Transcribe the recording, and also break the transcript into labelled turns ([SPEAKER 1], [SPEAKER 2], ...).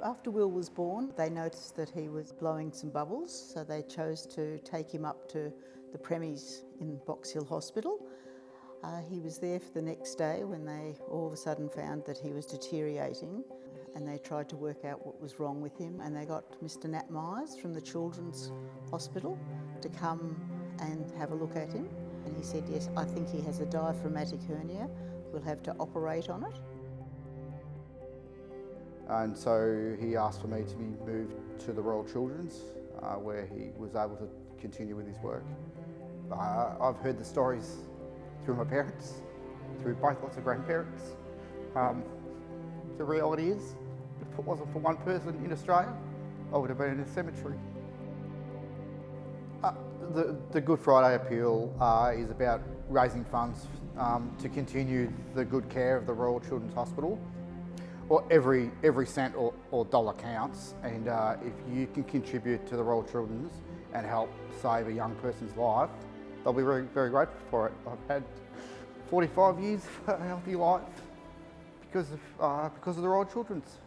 [SPEAKER 1] After Will was born, they noticed that he was blowing some bubbles, so they chose to take him up to the premies in Box Hill Hospital. Uh, he was there for the next day when they all of a sudden found that he was deteriorating and they tried to work out what was wrong with him and they got Mr Nat Myers from the Children's Hospital to come and have a look at him and he said, yes, I think he has a diaphragmatic hernia, we'll have to operate on it.
[SPEAKER 2] And so he asked for me to be moved to the Royal Children's uh, where he was able to continue with his work. Uh, I've heard the stories through my parents, through both lots of grandparents. Um, the reality is, if it wasn't for one person in Australia, I would have been in a cemetery. Uh, the, the, Good Friday appeal uh, is about raising funds um, to continue the good care of the Royal Children's Hospital. Well, every, every cent or, or dollar counts and uh, if you can contribute to the Royal Children's and help save a young person's life, they'll be very, very grateful for it. I've had 45 years of a healthy life because of, uh, because of the Royal Children's.